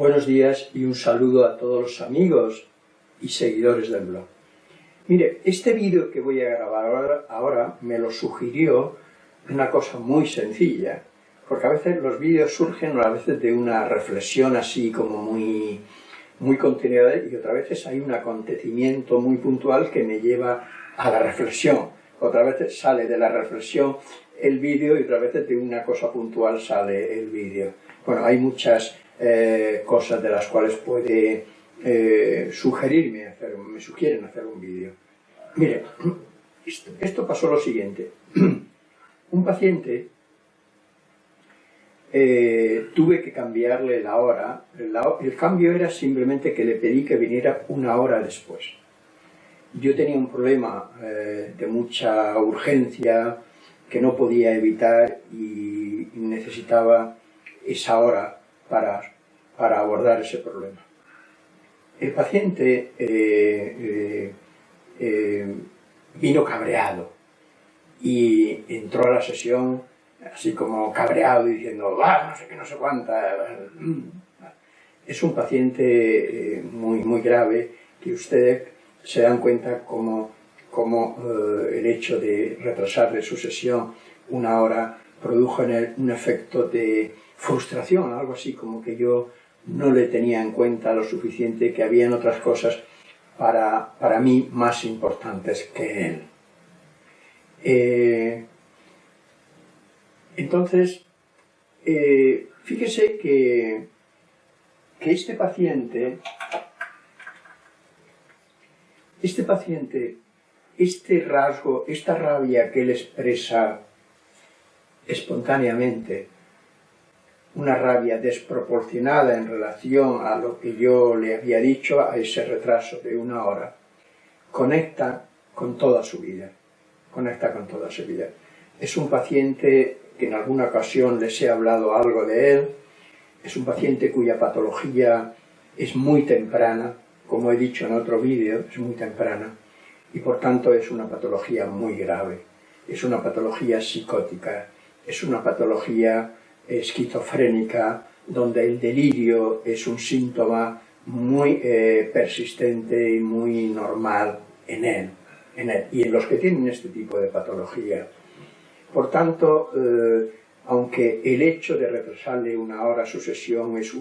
Buenos días y un saludo a todos los amigos y seguidores del blog. Mire, este vídeo que voy a grabar ahora, me lo sugirió una cosa muy sencilla, porque a veces los vídeos surgen a veces de una reflexión así como muy, muy contenida y otras veces hay un acontecimiento muy puntual que me lleva a la reflexión. Otras veces sale de la reflexión el vídeo y otras veces de una cosa puntual sale el vídeo. Bueno, hay muchas eh, cosas de las cuales puede eh, sugerirme, hacer, me sugieren hacer un vídeo. Mire, esto, pasó lo siguiente. un paciente eh, tuve que cambiarle la hora. el cambio era simplemente que le pedí que viniera una hora después. Yo tenía un problema de mucha urgencia que no podía evitar y necesitaba esa hora para, para abordar ese problema. El paciente eh, eh, eh, vino cabreado y entró a la sesión así como cabreado diciendo, va, no sé qué, no sé cuánta. Es un paciente muy, muy grave que ustedes se dan cuenta como, como el hecho de retrasarle su sesión una hora produjo en él un efecto de frustración, algo así como que yo no le tenía en cuenta lo suficiente que habían otras cosas para, para mí más importantes que él. Eh, entonces, eh, fíjese que, que este paciente, este paciente, este rasgo, esta rabia que él expresa espontáneamente, una rabia desproporcionada en relación a lo que yo le había dicho, a ese retraso de una hora, conecta con toda su vida, conecta con toda su vida. Es un paciente que en alguna ocasión les he hablado algo de él, es un paciente cuya patología es muy temprana, como he dicho en otro vídeo, es muy temprana, y por tanto es una patología muy grave, es una patología psicótica, es una patología esquizofrénica, donde el delirio es un síntoma muy eh, persistente y muy normal en él, en él, y en los que tienen este tipo de patología. Por tanto, eh, aunque el hecho de retrasarle una hora su sesión es,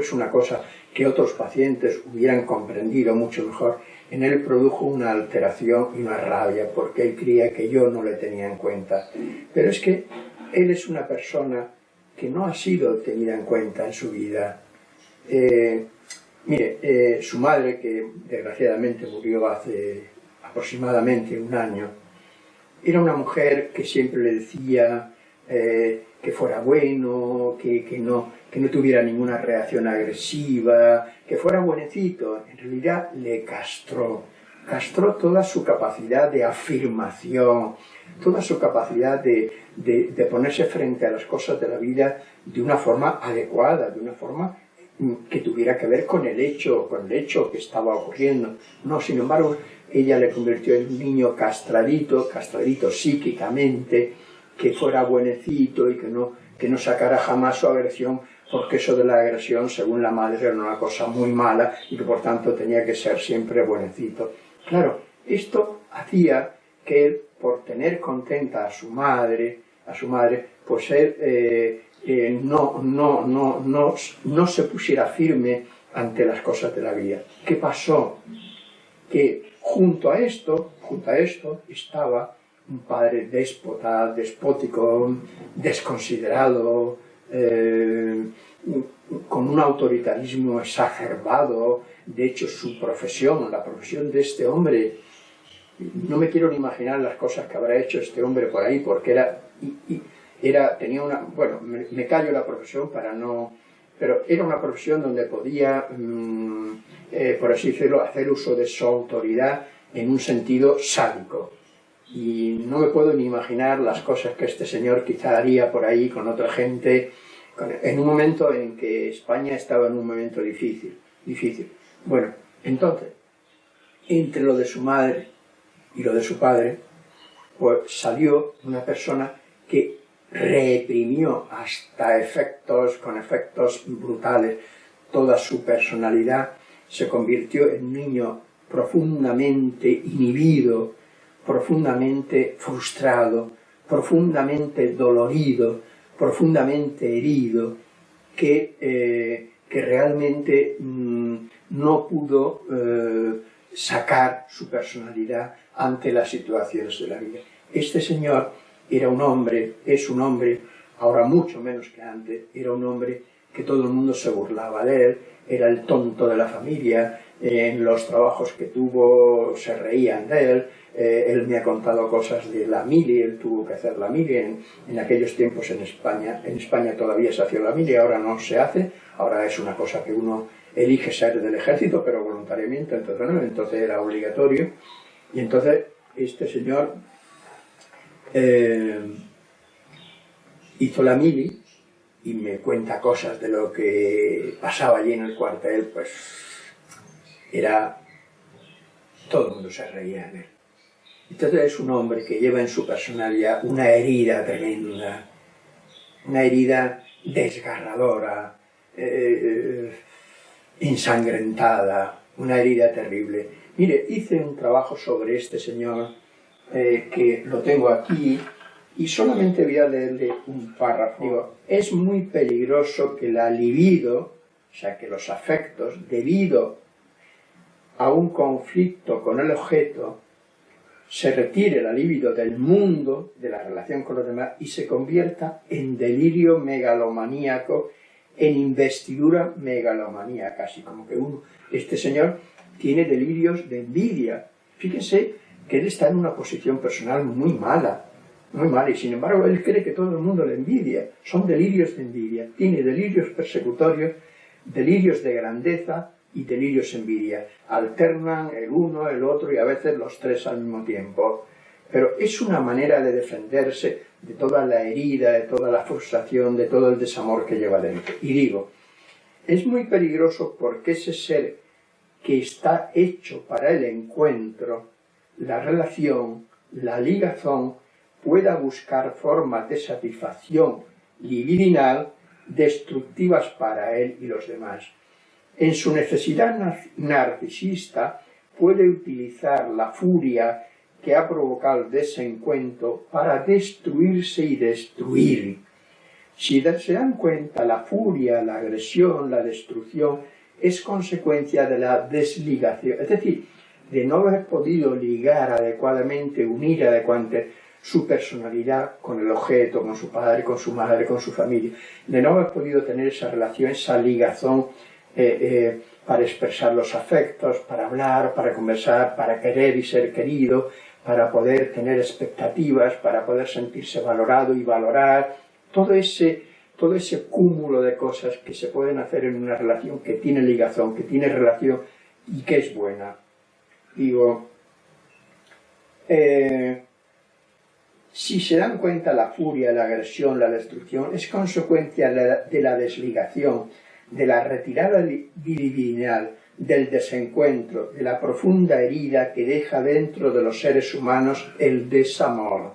es una cosa que otros pacientes hubieran comprendido mucho mejor, en él produjo una alteración y una rabia, porque él creía que yo no le tenía en cuenta. Pero es que él es una persona que no ha sido tenida en cuenta en su vida. Eh, mire, eh, su madre, que desgraciadamente murió hace aproximadamente un año, era una mujer que siempre le decía eh, que fuera bueno, que, que, no, que no tuviera ninguna reacción agresiva, que fuera buenecito. En realidad le castró, castró toda su capacidad de afirmación, toda su capacidad de, ponerse frente a las cosas de la vida de una forma adecuada, de una forma que tuviera que ver con el hecho, con el hecho que estaba ocurriendo. No, sin embargo, ella le convirtió en un niño castradito, castradito psíquicamente, que fuera buenecito y que no, que no sacara jamás su agresión, porque eso de la agresión, según la madre, era una cosa muy mala y que por tanto tenía que ser siempre buenecito. Claro, esto hacía que por tener contenta a su madre, a su madre, pues él eh, eh, no, no, no, no, no se pusiera firme ante las cosas de la vida. ¿Qué pasó? Que junto a esto, junto a esto, estaba un padre déspota, despótico, desconsiderado, eh, con un autoritarismo exacerbado. De hecho, su profesión, la profesión de este hombre, no me quiero ni imaginar las cosas que habrá hecho este hombre por ahí, porque era, era tenía una, bueno, me, callo la profesión para no, pero era una profesión donde podía, mm, eh, por así decirlo, hacer uso de su autoridad en un sentido sádico. Y no me puedo ni imaginar las cosas que este señor quizá haría por ahí con otra gente, en un momento en que España estaba en un momento difícil. difícil. Bueno, entonces, entre lo de su madre y lo de su padre, pues salió una persona que reprimió hasta efectos, con efectos brutales, toda su personalidad, se convirtió en un niño profundamente inhibido, profundamente frustrado, profundamente dolorido, profundamente herido, que, eh, que realmente mm, no pudo eh, sacar su personalidad ante las situaciones de la vida. Este señor era un hombre, es un hombre, ahora mucho menos que antes, era un hombre que todo el mundo se burlaba de él, era el tonto de la familia, en los trabajos que tuvo se reían de él, eh, él me ha contado cosas de la mili, él tuvo que hacer la mili en, en, aquellos tiempos en España, en España todavía se hacía la mili, ahora no se hace, ahora es una cosa que uno elige ser del ejército, pero voluntariamente, entonces, entonces era obligatorio, y entonces este señor eh, hizo la mili y me cuenta cosas de lo que pasaba allí en el cuartel, pues era... todo el mundo se reía en él. Entonces es un hombre que lleva en su personalidad una herida tremenda, una herida desgarradora, eh, ensangrentada, una herida terrible. Mire, hice un trabajo sobre este señor eh, que lo tengo aquí y solamente voy a leerle un párrafo. Digo, es muy peligroso que la libido, o sea, que los afectos, debido a un conflicto con el objeto, se retire la libido del mundo, de la relación con los demás, y se convierta en delirio megalomaníaco, en investidura megalomanía, casi como que uno, este señor tiene delirios de envidia. Fíjense que él está en una posición personal muy mala, muy mala, y sin embargo él cree que todo el mundo le envidia. Son delirios de envidia. Tiene delirios persecutorios, delirios de grandeza y delirios de envidia. Alternan el uno, el otro y a veces los tres al mismo tiempo. Pero es una manera de defenderse de toda la herida, de toda la frustración, de todo el desamor que lleva dentro. Y digo, es muy peligroso porque ese ser que está hecho para el encuentro, la relación, la ligazón, pueda buscar formas de satisfacción libidinal destructivas para él y los demás. En su necesidad narcisista puede utilizar la furia que ha provocado el desencuentro para destruirse y destruir. Si se dan cuenta, la furia, la agresión, la destrucción es consecuencia de la desligación, es decir, de no haber podido ligar adecuadamente, unir adecuadamente su personalidad con el objeto, con su padre, con su madre, con su familia, de no haber podido tener esa relación, esa ligazón eh, eh, para expresar los afectos, para hablar, para conversar, para querer y ser querido, para poder tener expectativas, para poder sentirse valorado y valorar, todo ese, todo ese cúmulo de cosas que se pueden hacer en una relación que tiene ligazón, que tiene relación y que es buena. Digo, eh, si se dan cuenta la furia, la agresión, la destrucción, es consecuencia de la desligación, de la retirada divinal, del desencuentro, de la profunda herida que deja dentro de los seres humanos el desamor.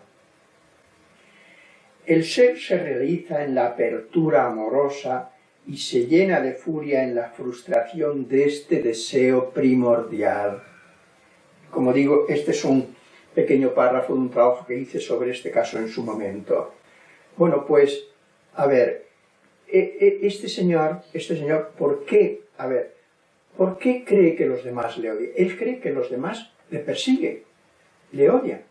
El ser se realiza en la apertura amorosa y se llena de furia en la frustración de este deseo primordial. Como digo, este es un pequeño párrafo de un trabajo que hice sobre este caso en su momento. Bueno, pues, a ver, e, e, este señor, este señor, ¿por qué? A ver, ¿por qué cree que los demás le odian? Él cree que los demás le persiguen, le odian.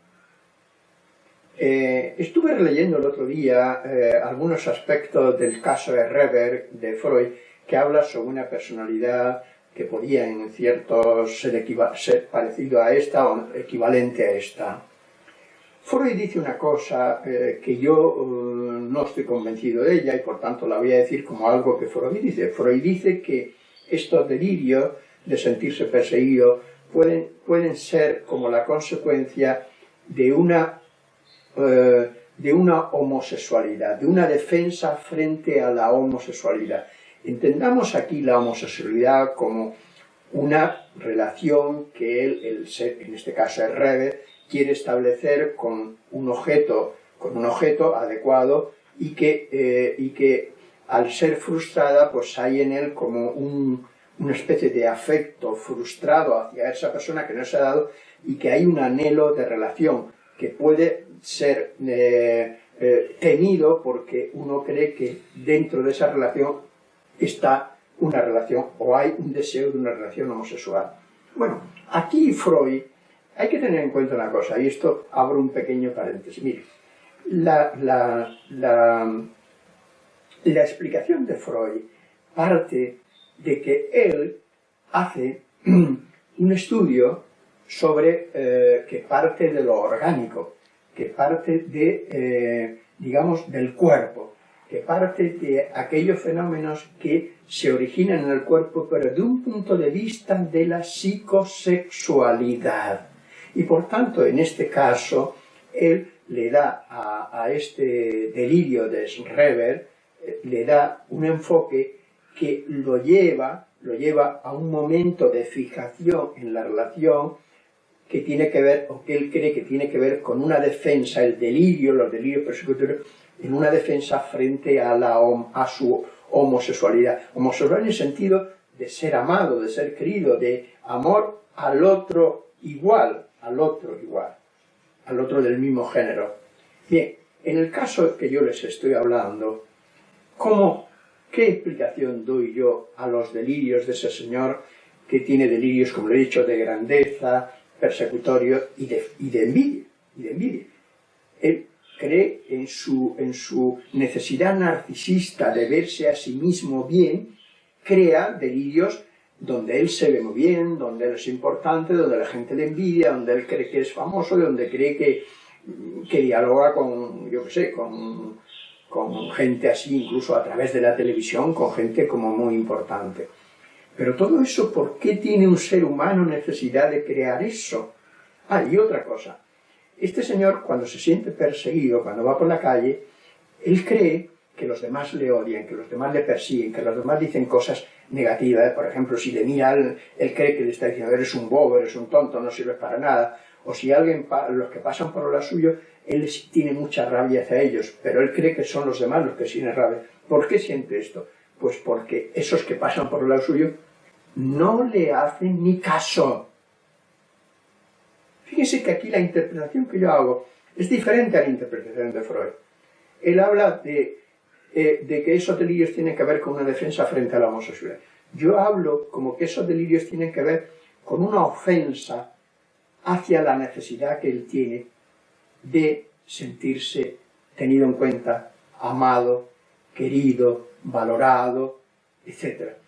Eh, estuve releyendo el otro día eh, algunos aspectos del caso de Reber, de Freud, que habla sobre una personalidad que podía en ciertos ser, ser parecido a esta o equivalente a esta. Freud dice una cosa eh, que yo eh, no estoy convencido de ella y por tanto la voy a decir como algo que Freud dice. Freud dice que estos delirios de sentirse perseguido pueden, pueden ser como la consecuencia de una, eh, de una homosexualidad, de una defensa frente a la homosexualidad. Entendamos aquí la homosexualidad como una relación que él, el ser, en este caso el Rebe, quiere establecer con un objeto, con un objeto adecuado y que, eh, y que al ser frustrada, pues hay en él como una especie de afecto frustrado hacia esa persona que no se ha dado y que hay un anhelo de relación que puede ser eh, eh, temido porque uno cree que dentro de esa relación está una relación o hay un deseo de una relación homosexual. Bueno, aquí Freud, hay que tener en cuenta una cosa, y esto abro un pequeño paréntesis. Mire, la, la, la, explicación de Freud parte de que él hace un estudio sobre eh, que parte de lo orgánico, que parte de, eh, digamos, del cuerpo, que parte de aquellos fenómenos que se originan en el cuerpo, pero de un punto de vista de la psicosexualidad. Y por tanto, en este caso, él le da a, este delirio de Schreber, eh, le da un enfoque que lo lleva, lo lleva a un momento de fijación en la relación que tiene que ver, o que él cree que tiene que ver con una defensa, el delirio, los delirios persecutorios, en una defensa frente a, la, a su homosexualidad. Homosexual en el sentido de ser amado, de ser querido, de amor al otro igual, al otro igual, al otro del mismo género. Bien, en el caso que yo les estoy hablando, ¿cómo, ¿qué explicación doy yo a los delirios de ese señor que tiene delirios, como le he dicho, de grandeza, persecutorio y de, y de envidia? Y de envidia cree en su, en su necesidad narcisista de verse a sí mismo bien, crea delirios donde él se ve muy bien, donde él es importante, donde la gente le envidia, donde él cree que es famoso, donde cree que, que dialoga con, yo qué sé, con, con gente así, incluso a través de la televisión, con gente como muy importante. Pero todo eso, ¿por qué tiene un ser humano necesidad de crear eso? Ah, y otra cosa, este señor, cuando se siente perseguido, cuando va por la calle, él cree que los demás le odian, que los demás le persiguen, que los demás dicen cosas negativas. Por ejemplo, si le mira, él, cree que le está diciendo, eres un bobo, eres un tonto, no sirves para nada. O si alguien, los que pasan por lo suyo, él tiene mucha rabia hacia ellos, pero él cree que son los demás los que sienten rabia. ¿Por qué siente esto? Pues porque esos que pasan por lado suyo no le hacen ni caso. Fíjense que aquí la interpretación que yo hago es diferente a la interpretación de Freud. Él habla de, eh, de que esos delirios tienen que ver con una defensa frente a la homosexualidad. Yo hablo como que esos delirios tienen que ver con una ofensa hacia la necesidad que él tiene de sentirse tenido en cuenta, amado, querido, valorado, etc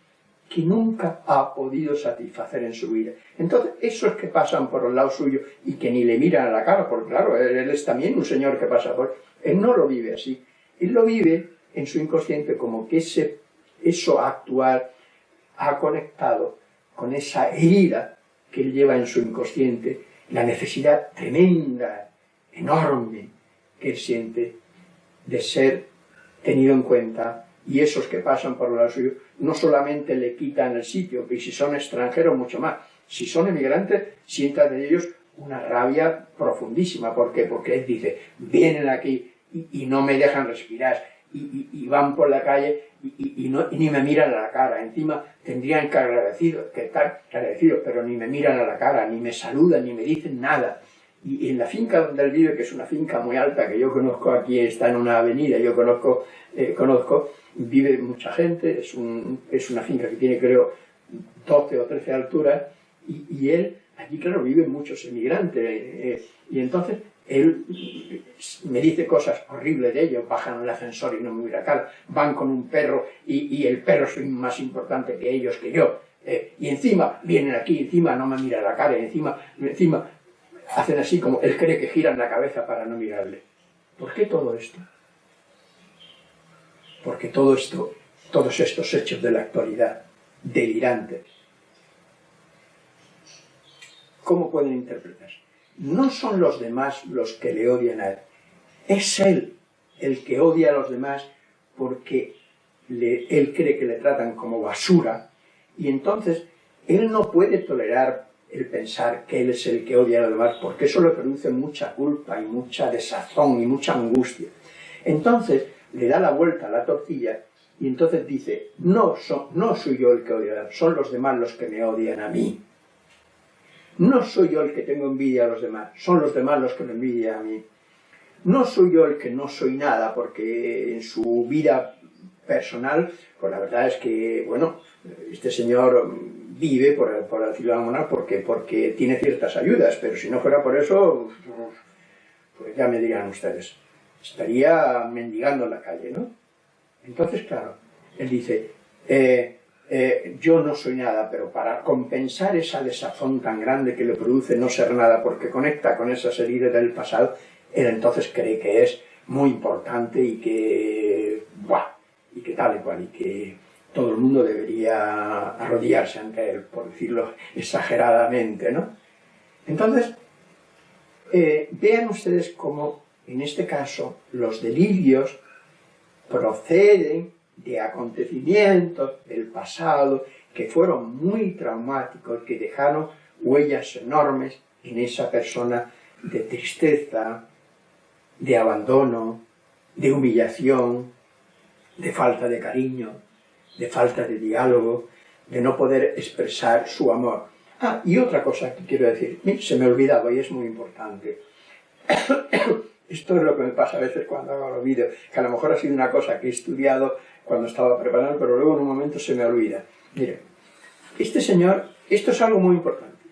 que nunca ha podido satisfacer en su vida. Entonces, esos que pasan por el lado suyo y que ni le miran a la cara, porque claro, él, es también un señor que pasa por... Él no lo vive así. Él lo vive en su inconsciente como que ese, eso actual ha conectado con esa herida que él lleva en su inconsciente, la necesidad tremenda, enorme, que él siente de ser tenido en cuenta y esos que pasan por el lado suyo no solamente le quitan el sitio, que si son extranjeros mucho más, si son emigrantes sientan de ellos una rabia profundísima, ¿por qué? Porque él dice, vienen aquí y, no me dejan respirar, y, van por la calle y, ni me miran a la cara, encima tendrían que, agradecido, que estar agradecidos, pero ni me miran a la cara, ni me saludan, ni me dicen nada. Y en la finca donde él vive, que es una finca muy alta, que yo conozco aquí, está en una avenida, yo conozco, eh, conozco vive mucha gente, es, un, es una finca que tiene creo 12 o 13 alturas, y, él, allí claro, viven muchos emigrantes, eh, y entonces él me dice cosas horribles de ellos, bajan el ascensor y no me mira cara, van con un perro y, y el perro es más importante que ellos, que yo, eh, y encima vienen aquí, encima no me mira la cara, y encima, encima hacen así como él cree que giran la cabeza para no mirarle. ¿Por qué todo esto? Porque todo esto, todos estos hechos de la actualidad, delirantes, ¿cómo pueden interpretarse? No son los demás los que le odian a él, es él el que odia a los demás porque él cree que le tratan como basura y entonces él no puede tolerar el pensar que él es el que odia a los demás porque eso le produce mucha culpa y mucha desazón y mucha angustia. Entonces, le da la vuelta a la tortilla Y entonces dice, no, no soy yo el que odia, son los demás los que me odian a mí. No soy yo el que tengo envidia a los demás, son los demás los que me envidian a mí. No soy yo el que no soy nada, porque en su vida personal, pues la verdad es que, bueno, este señor vive, por, por decirlo de alguna porque, porque tiene ciertas ayudas, pero si no fuera por eso, pues ya me dirán ustedes, estaría mendigando en la calle, ¿no? Entonces, claro, él dice, eh, eh, yo no soy nada, pero para compensar esa desazón tan grande que le produce no ser nada, porque conecta con esas heridas del pasado, él entonces cree que es muy importante y que, ¡buah! y que tal y cual, y que todo el mundo debería arrodillarse ante él, por decirlo exageradamente, ¿no? Entonces, eh, vean ustedes cómo, en este caso, los delirios proceden de acontecimientos del pasado que fueron muy traumáticos, que dejaron huellas enormes en esa persona de tristeza, de abandono, de humillación, de falta de cariño, de falta de diálogo, de no poder expresar su amor. Ah, y otra cosa que quiero decir, se me ha olvidado y es muy importante. Esto es lo que me pasa a veces cuando hago los vídeos, que a lo mejor ha sido una cosa que he estudiado cuando estaba preparando, pero luego en un momento se me olvida. Mire, este señor, esto es algo muy importante.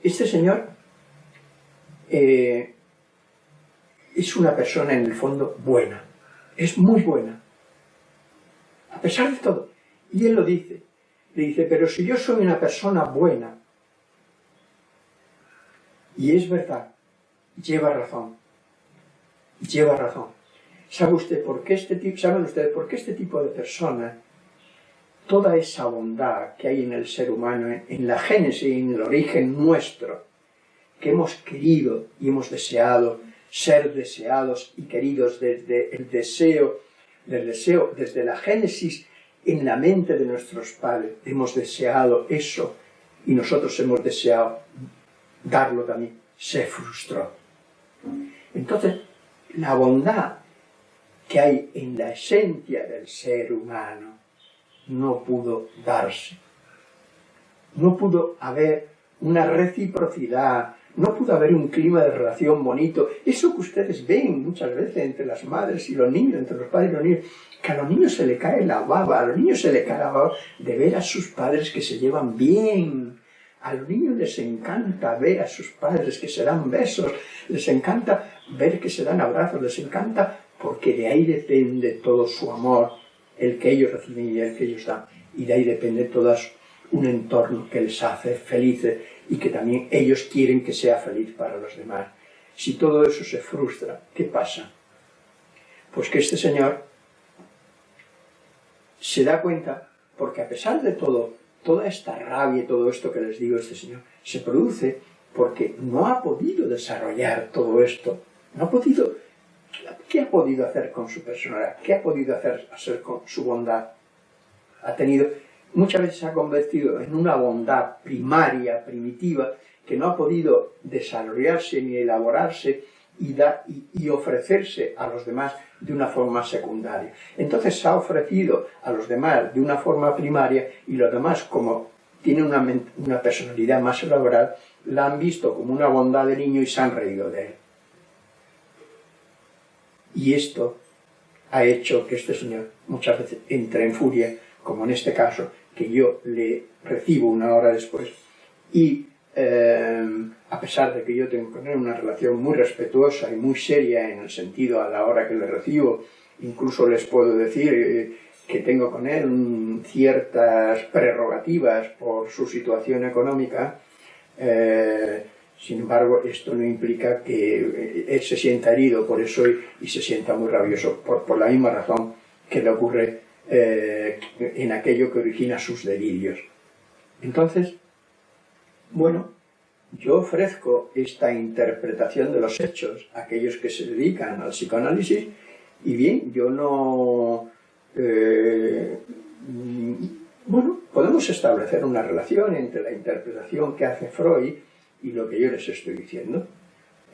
Este señor eh, es una persona en el fondo buena, es muy buena, a pesar de todo. Y él lo dice, le dice, pero si yo soy una persona buena, y es verdad, lleva razón, lleva razón. ¿Sabe usted por qué este tipo, saben ustedes por qué este tipo de persona, toda esa bondad que hay en el ser humano, en la génesis, en el origen nuestro, que hemos querido y hemos deseado ser deseados y queridos desde el deseo, del deseo, desde la génesis en la mente de nuestros padres, hemos deseado eso y nosotros hemos deseado darlo también, se frustró. Entonces, la bondad que hay en la esencia del ser humano no pudo darse. No pudo haber una reciprocidad, no pudo haber un clima de relación bonito. Eso que ustedes ven muchas veces entre las madres y los niños, entre los padres y los niños, que a los niños se le cae la baba, a los niños se le cae la baba de ver a sus padres que se llevan bien. A los niños les encanta ver a sus padres que se dan besos, les encanta ver que se dan abrazos, les encanta porque de ahí depende todo su amor, el que ellos reciben y el que ellos dan. Y de ahí depende todo un entorno que les hace felices y que también ellos quieren que sea feliz para los demás. Si todo eso se frustra, ¿qué pasa? Pues que este señor se da cuenta, porque a pesar de todo, toda esta rabia y todo esto que les digo este señor, se produce porque no ha podido desarrollar todo esto, no ha podido, ¿qué ha podido hacer con su personalidad? ¿Qué ha podido hacer, hacer con su bondad? Ha tenido muchas veces se ha convertido en una bondad primaria, primitiva, que no ha podido desarrollarse ni elaborarse y, y, ofrecerse a los demás de una forma secundaria. Entonces se ha ofrecido a los demás de una forma primaria y los demás, como tienen una, una personalidad más elaborada, la han visto como una bondad de niño y se han reído de él. Y esto ha hecho que este señor muchas veces entre en furia, como en este caso, que yo le recibo una hora después. Y eh, a pesar de que yo tengo con él una relación muy respetuosa y muy seria en el sentido a la hora que le recibo, incluso les puedo decir eh, que tengo con él ciertas prerrogativas por su situación económica, eh, sin embargo, esto no implica que él se sienta herido por eso y, se sienta muy rabioso, por, por la misma razón que le ocurre eh, en aquello que origina sus delirios. Entonces, bueno, yo ofrezco esta interpretación de los hechos a aquellos que se dedican al psicoanálisis y bien, yo no... Eh, bueno, podemos establecer una relación entre la interpretación que hace Freud y lo que yo les estoy diciendo.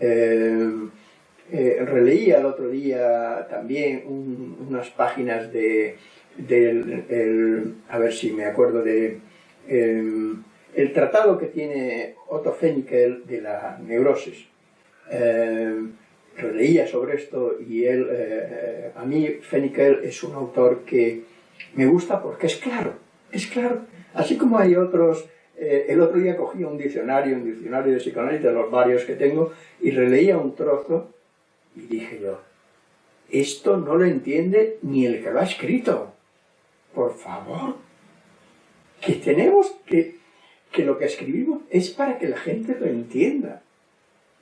Eh, releía el otro día también unas páginas de del, a ver si me acuerdo de, em, el tratado que tiene Otto Fenikel de la neurosis. Em, leía sobre esto y él, eh, a mí Fenikel es un autor que me gusta porque es claro, es claro. Así como hay otros, eh, el otro día cogí un diccionario, un diccionario de psicoanálisis de los varios que tengo y releía un trozo y dije yo, esto no lo entiende ni el que lo ha escrito. Por favor, que tenemos que, que lo que escribimos es para que la gente lo entienda.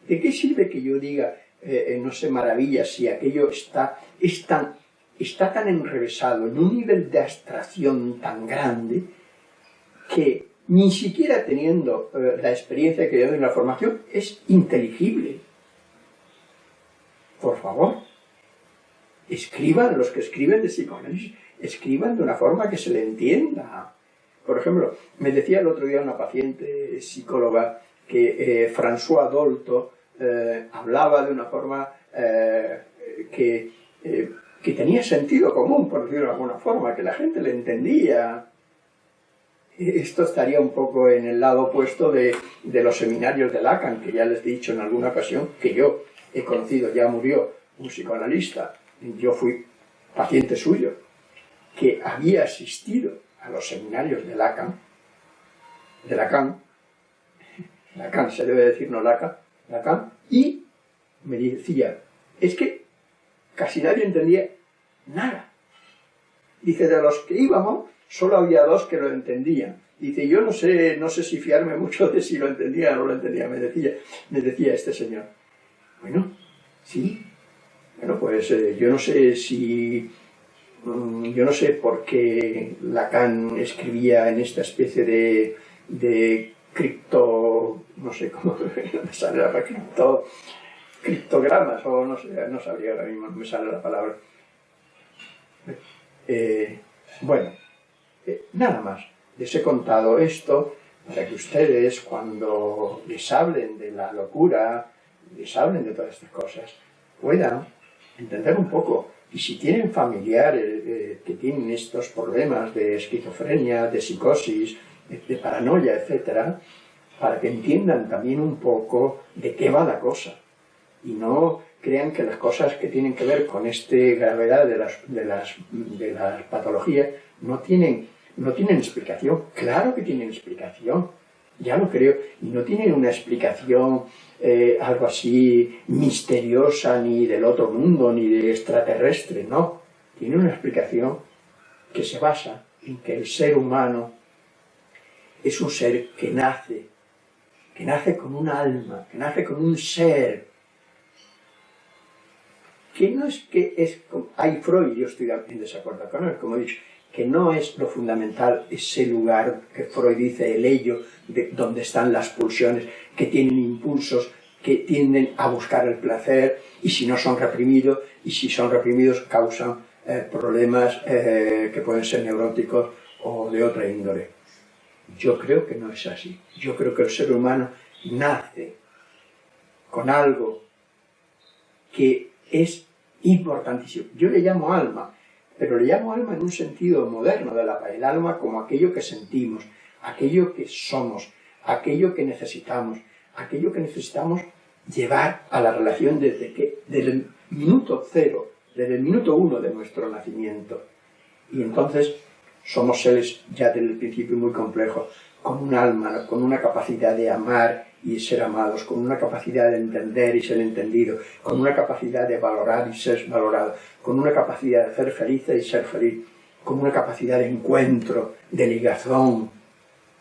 ¿De qué sirve que yo diga, eh, eh, no sé, maravilla si aquello está, tan, está tan enrevesado, en un nivel de abstracción tan grande, que ni siquiera teniendo eh, la experiencia que yo en la formación, es inteligible. Por favor, escriban, los que escriben de psicoanálisis, escriban de una forma que se le entienda. Por ejemplo, me decía el otro día una paciente psicóloga que François Dolto eh, hablaba de una forma eh, que, eh, que, tenía sentido común, por decirlo de alguna forma, que la gente le entendía. Esto estaría un poco en el lado opuesto de, los seminarios de Lacan, que ya les he dicho en alguna ocasión, que yo he conocido, ya murió un psicoanalista, yo fui paciente suyo, que había asistido a los seminarios de Lacan, de Lacan, Lacan se debe decir no Lacan, Lacan, y me decía, es que casi nadie entendía nada. Dice, de los que íbamos, solo había dos que lo entendían. Dice, yo no sé, no sé si fiarme mucho de si lo entendía o no lo entendía, me decía, me decía este señor. Bueno, sí. Bueno, pues eh, yo no sé si... Mm, yo no sé por qué Lacan escribía en esta especie de, de cripto, no sé cómo me sale la palabra, cripto, criptogramas, o no sé, no sabría ahora mismo, no me sale la palabra. Eh, bueno, eh, nada más. Les he contado esto para que ustedes, cuando les hablen de la locura, les hablen de todas estas cosas, puedan entender un poco. Y si tienen familiares eh, que tienen estos problemas de esquizofrenia, de psicosis, de paranoia, etcétera, para que entiendan también un poco de qué va la cosa y no crean que las cosas que tienen que ver con esta gravedad de las, de las, de las patologías no tienen, no tienen explicación. Claro que tienen explicación, ya lo creo, y no tienen una explicación eh, algo así misteriosa ni del otro mundo ni de extraterrestre, no. Tiene una explicación que se basa en que el ser humano es un ser que nace, que nace con un alma, que nace con un ser, que no es que es, hay Freud, yo estoy en desacuerdo con él, como he dicho, que no es lo fundamental ese lugar que Freud dice, el ello, de donde están las pulsiones, que tienen impulsos, que tienden a buscar el placer, y si no son reprimidos, y si son reprimidos causan eh, problemas eh, que pueden ser neuróticos o de otra índole. Yo creo que no es así. Yo creo que el ser humano nace con algo que es importantísimo. Yo le llamo alma, pero le llamo alma en un sentido moderno de la el alma como aquello que sentimos, aquello que somos, aquello que necesitamos, aquello que necesitamos llevar a la relación desde, que, desde el minuto cero, desde el minuto uno de nuestro nacimiento. Y entonces somos seres ya desde el principio muy complejos, con un alma, con una capacidad de amar y ser amados, con una capacidad de entender y ser entendido, con una capacidad de valorar y ser valorado, con una capacidad de ser feliz y ser feliz, con una capacidad de encuentro, de ligación,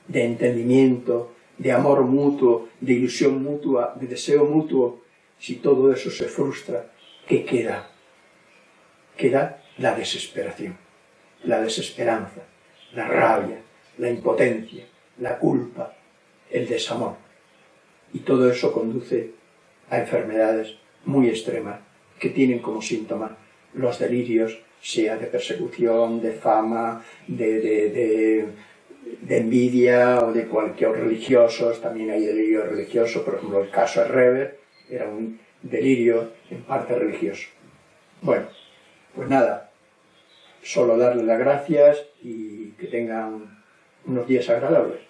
de entendimiento, de amor mutuo, de ilusión mutua, de deseo mutuo. Si todo eso se frustra, ¿qué queda? Queda la desesperación la desesperanza, la rabia, la impotencia, la culpa, el desamor. Y todo eso conduce a enfermedades muy extremas que tienen como síntoma los delirios, sea de persecución, de fama, de, envidia o de cualquier religiosos, también hay delirio religioso, por ejemplo el caso de Reber era un delirio en parte religioso. Bueno, pues nada, solo darle las gracias y que tengan unos días agradables.